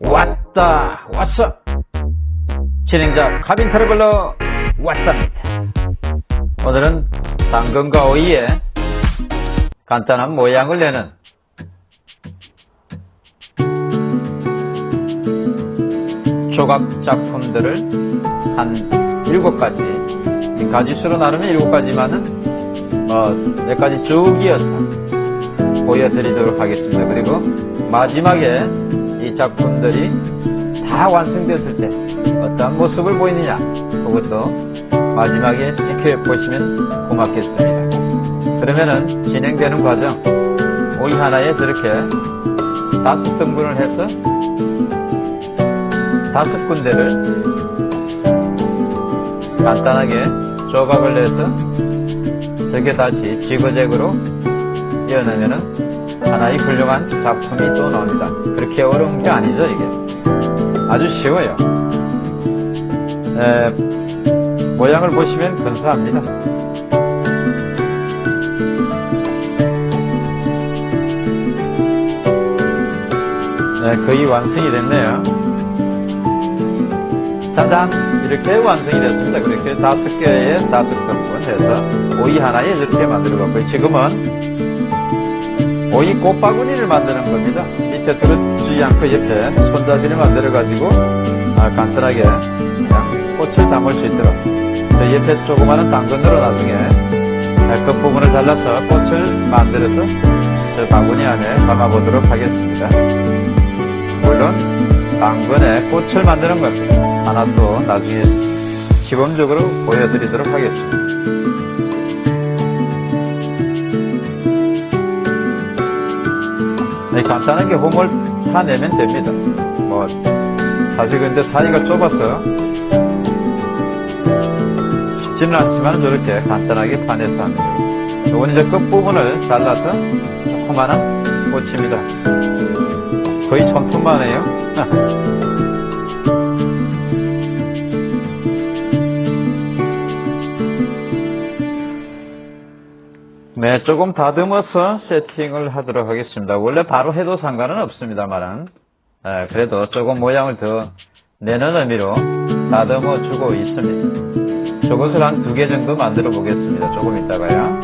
왔다 왔어. 진행자 카빈 트러블러 왔답니다. 오늘은 당근과 오이에 간단한 모양을 내는 조각 작품들을 한 7가지 가지수로 나누면 7가지만은 뭐몇 가지 쭉 이어서 보여드리도록 하겠습니다. 그리고 마지막에 이 작품들이 다 완성되었을 때 어떤 모습을 보이느냐 그것도 마지막에 지켜보시면 고맙겠습니다. 그러면은 진행되는 과정 오이 하나에 저렇게 다섯 등분을 해서 다섯 군데를 간단하게 조각을 내서 저게 다시 지그재그로 이어내면은 하나의 훌륭한 작품이 또 나옵니다. 그렇게 어려운 게 아니죠, 이게. 아주 쉬워요. 에, 모양을 보시면 근사합니다. 네, 거의 완성이 됐네요. 짜잔! 이렇게 완성이 됐습니다. 그렇게 다섯 개의 다섯 등분 해서 오이 하나에 이렇게 만들어 봤고요. 지금은 오이 꽃바구니를 만드는 겁니다. 밑에 들어주지 않고 옆에 손잡이를 만들어 가지고 아, 간단하게 꽃을 담을 수 있도록 저 옆에 조그마한 당근으로 나중에 끝부분을 잘라서 꽃을 만들어서 저 바구니 안에 담아보도록 하겠습니다. 물론 당근에 꽃을 만드는 겁니다. 하나 또 나중에 시범적으로 보여드리도록 하겠습니다. 간단하게 홈을 타내면 됩니다. 뭐 사실 근데 사이가 좁아서 쉽지는 않지만 저렇게 간단하게 파내서 합니다. 이건 이제 끝부분을 잘라서 조그마한 꽃입니다. 거의 천품만 해요. 네, 조금 다듬어서 세팅을 하도록 하겠습니다. 원래 바로 해도 상관은 없습니다만, 네, 그래도 조금 모양을 더 내는 의미로 다듬어 주고 있습니다. 저것을 한 두 개 정도 만들어 보겠습니다. 조금 있다가요.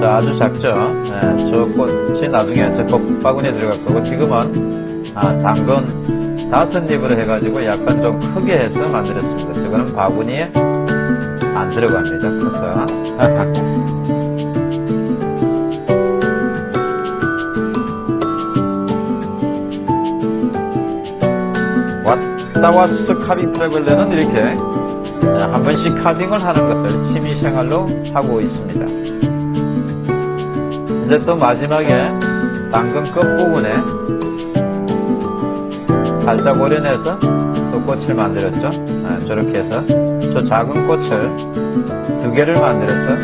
자, 아주 작죠? 네, 저 꽃이 나중에 저 꽃바구니에 들어갈 거고, 지금은, 아, 당근 다섯 잎으로 해가지고 약간 좀 크게 해서 만들었습니다. 저거는 바구니에 안 들어갑니다. 커서. 왔다 왔어 카빙 트래블러는 이렇게 한 번씩 카빙을 하는 것을 취미생활로 하고 있습니다. 이제 또 마지막에 당근 끝 부분에 살짝 오려내서 또 꽃을 만들었죠. 아, 저렇게 해서 저 작은 꽃을 두 개를 만들어서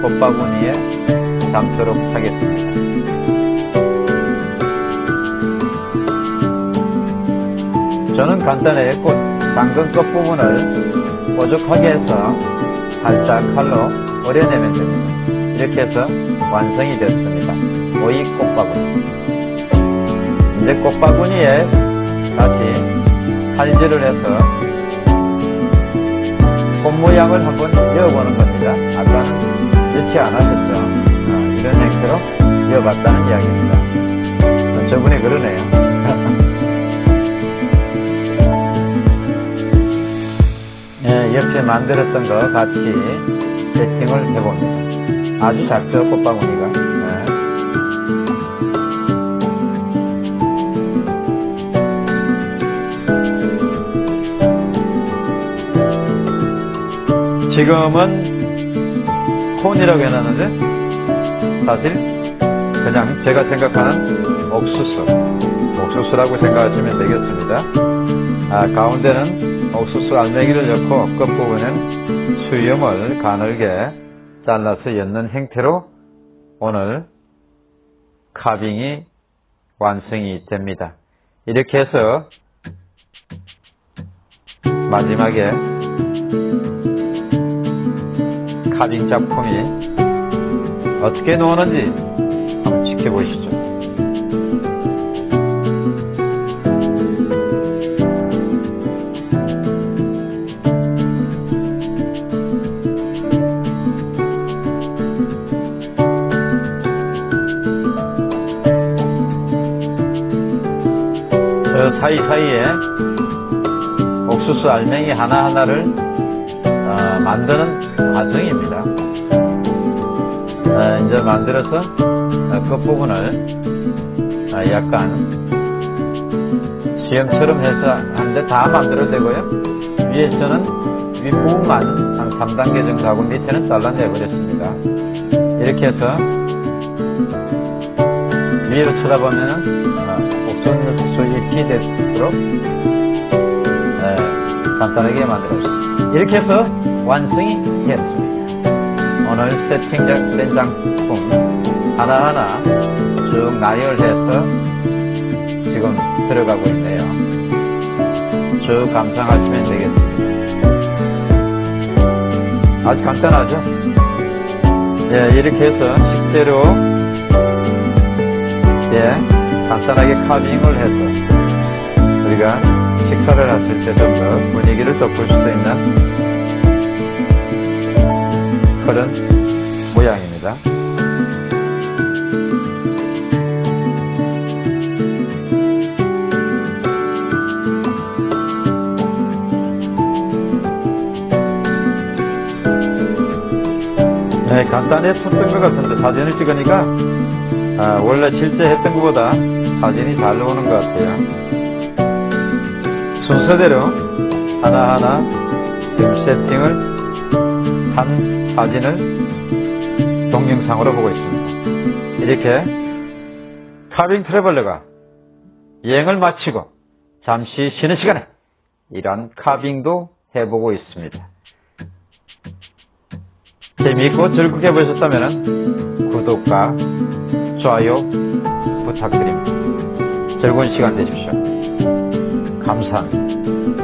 꽃바구니에 담도록 하겠습니다. 저는 간단하게 꽃 당근 끝 부분을 뾰족하게 해서 살짝 칼로 오려내면 됩니다. 이렇게 해서 완성이 됐습니다. 오이 꽃바구니. 이제 꽃바구니에 다시 칼질을 해서 꽃 모양을 한번 이어보는 겁니다. 아까는 이렇게 안 하셨죠? 아, 이런 형태로 이어봤다는 이야기입니다. 저분이 그러네요. 예, 옆에 만들었던 거 같이 세팅을 해봅니다. 아주 작죠, 꽃바구니가. 지금은 콘이라고 해놨는데 사실 그냥 제가 생각하는 옥수수 옥수수라고 생각하시면 되겠습니다. 아, 가운데는 옥수수 알맹이를 넣고 끝부분은 수염을 가늘게 잘라서 엮는 형태로 오늘 카빙이 완성이 됩니다. 이렇게 해서 마지막에 카빙 작품이 어떻게 나오는지 한번 지켜보시죠. 저 사이사이에 옥수수 알맹이 하나하나를 어, 만드는 과정입니다. 어, 이제 만들어서 어, 끝부분을 어, 약간 시험처럼 해서 한데 다 만들어도 되고요. 위에서는 윗부분만 한 3단계 정도 하고 밑에는 잘라내 버렸습니다. 이렇게 해서 위로 쳐다보면은 어, 옥수수 잎이 되도록 에, 간단하게 만들었습니다. 이렇게 해서 완성이 되었습니다. 오늘 세팅된 장품 하나하나 쭉 나열해서 지금 들어가고 있네요. 쭉 감상하시면 되겠습니다. 아주 간단하죠? 예, 이렇게 해서 식재료 예, 간단하게 카빙을 해서 우리가 식사를 했을 때 좀 더 분위기를 돋굴 수도 있는 그런 모양입니다. 네, 간단했었던 것 같은데 사진을 찍으니까 아, 원래 실제 했던 것보다 사진이 잘 나오는 것 같아요. 순서대로 하나하나 지금 세팅을 한 사진을 동영상으로 보고 있습니다. 이렇게 카빙 트래블러가 여행을 마치고 잠시 쉬는 시간에 이러한 카빙도 해보고 있습니다. 재미있고 즐겁게 보셨다면 구독과 좋아요 부탁드립니다. 즐거운 시간 되십시오. 감사합니다.